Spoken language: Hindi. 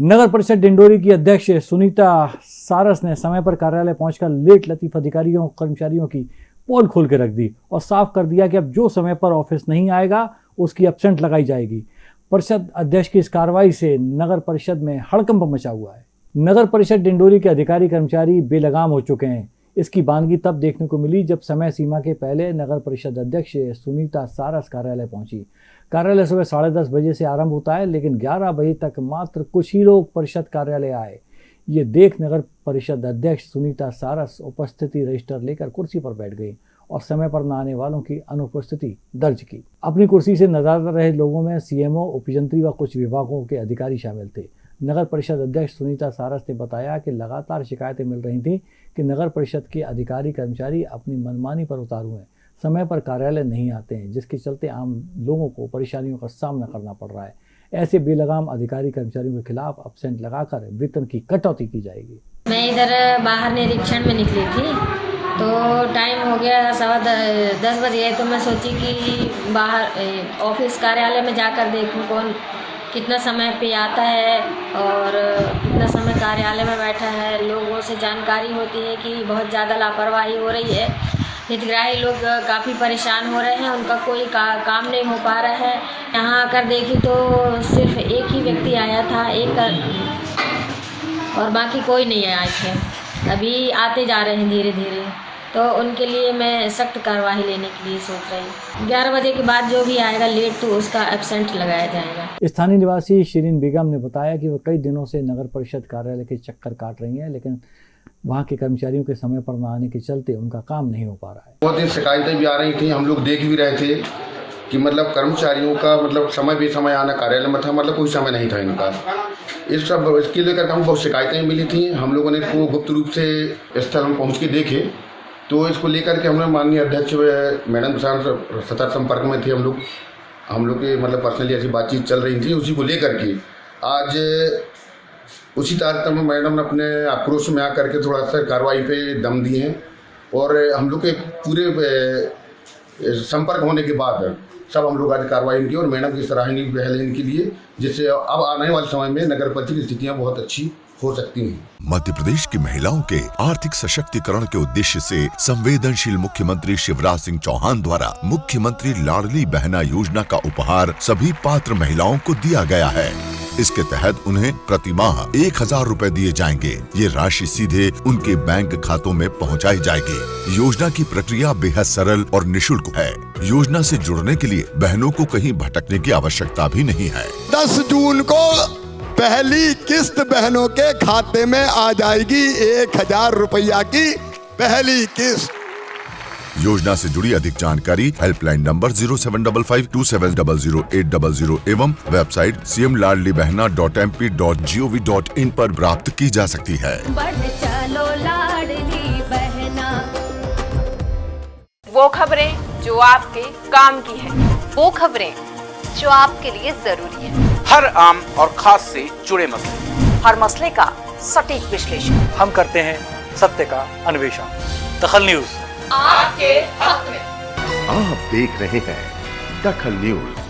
नगर परिषद डिंडोरी की अध्यक्ष सुनीता सारस ने समय पर कार्यालय पहुंचकर लेट लतीफ अधिकारियों, कर्मचारियों की पोल खोल के रख दी और साफ़ कर दिया कि अब जो समय पर ऑफ़िस नहीं आएगा, उसकी एबसेंट लगाई जाएगी। परिषद अध्यक्ष की इस कार्रवाई से नगर परिषद में हड़कंप मचा हुआ है। नगर परिषद डिंडोरी के अधिकारी कर्मचारी बेलगाम हो चुके हैं। इसकी बानगी तब देखने को मिली जब समय सीमा के पहले नगर परिषद अध्यक्ष सुनीता सारस कार्यालय पहुँची। कार्यालय सुबह साढ़े दस बजे से आरंभ होता है, लेकिन ग्यारह बजे तक मात्र कुछ ही लोग परिषद कार्यालय आए। ये देख नगर परिषद अध्यक्ष सुनीता सारस उपस्थिति रजिस्टर लेकर कुर्सी पर बैठ गई और समय पर न आने वालों की अनुपस्थिति दर्ज की। अपनी कुर्सी से नज़र रहे लोगों में सीएमओ उपयंत्री व कुछ विभागों के अधिकारी शामिल थे। नगर परिषद अध्यक्ष सुनीता सारस ने बताया कि लगातार शिकायतें मिल रही थी कि नगर परिषद के अधिकारी कर्मचारी अपनी मनमानी पर उतारू हैं। समय पर कार्यालय नहीं आते हैं, जिसके चलते आम लोगों को परेशानियों का सामना करना पड़ रहा है। ऐसे बेलगाम अधिकारी कर्मचारियों के खिलाफ अपसेंट लगाकर वेतन की कटौती की जाएगी। मैं इधर बाहर निरीक्षण में निकली थी तो टाइम हो गया सवा दस बजे तो मैं सोची कि बाहर ऑफ़िस कार्यालय में जाकर देखूँ कौन कितना समय पे आता है और कितना समय कार्यालय में बैठा है लोगों से जानकारी होती है कि बहुत ज़्यादा लापरवाही हो रही है। हितग्राही लोग काफ़ी परेशान हो रहे हैं उनका कोई का, काम नहीं हो पा रहा है। यहाँ आकर देखी तो सिर्फ़ एक ही व्यक्ति आया था एक कर, और बाकी कोई नहीं आए थे। अभी आते जा रहे हैं धीरे धीरे तो उनके लिए मैं सख्त कार्रवाई लेने के लिए सोच रही हूँ। ग्यारह बजे के बाद जो भी आएगा लेट तो उसका एबसेंट लगाया जाएगा। स्थानीय निवासी शिरीन बेगम ने बताया कि वो कई दिनों से नगर परिषद कार्यालय के चक्कर काट रही हैं लेकिन वहाँ के कर्मचारियों के समय पर न आने के चलते उनका काम नहीं हो पा रहा है। बहुत दिन शिकायतें भी आ रही थी हम लोग देख भी रहे थे कि मतलब कर्मचारियों का मतलब समय भी समय आना कार्यालय में था मतलब कोई समय नहीं था इनका। इस सब इसके लेकर हम बहुत शिकायतें मिली थी। हम लोगों ने इसको गुप्त रूप से स्थल हम पहुँच के देखे। तो इसको लेकर के हमने माननीय अध्यक्ष मैडम के साथ सतत संपर्क में थे हम लोग। हम लोग के मतलब पर्सनली ऐसी बातचीत चल रही थी, उसी को लेकर के। आज उसी तारतम्य में मैडम ने अपने आक्रोश में आकर के थोड़ा सा कार्रवाई पे दम दिए हैं और हम लोग के पूरे संपर्क होने के बाद सब हम लोग आज कार्रवाई की और मैडम की सराहनीय पहल इनके लिए, जिससे अब आने वाले समय में नगर परिषद की स्थितियाँ बहुत अच्छी हो सकती हैं। मध्य प्रदेश की महिलाओं के आर्थिक सशक्तिकरण के उद्देश्य से संवेदनशील मुख्यमंत्री शिवराज सिंह चौहान द्वारा मुख्यमंत्री लाडली बहना योजना का उपहार सभी पात्र महिलाओं को दिया गया है। इसके तहत उन्हें प्रति माह एक हज़ार रूपए दिए जाएँगे। ये राशि सीधे उनके बैंक खातों में पहुंचाई जाएगी। योजना की प्रक्रिया बेहद सरल और निशुल्क है। योजना से जुड़ने के लिए बहनों को कहीं भटकने की आवश्यकता भी नहीं है। दस जून को पहली किस्त बहनों के खाते में आ जाएगी एक हज़ार रुपया की पहली किस्त। योजना से जुड़ी अधिक जानकारी helpline number zero seven double five two seven double zero eight double zero एवं website C M Ladli Behna dot M P dot G O V dot in आरोप प्राप्त की जा सकती है। चलो लाडली बहना। वो खबरें जो आपके काम की है। वो खबरें जो आपके लिए ज़रूरी है। हर आम और खास से जुड़े मसले। हर मसले का सटीक विश्लेषण। हम करते हैं सत्य का अन्वेषण। दखल न्यूज़। आपके हक में। आप देख रहे हैं दखल न्यूज़।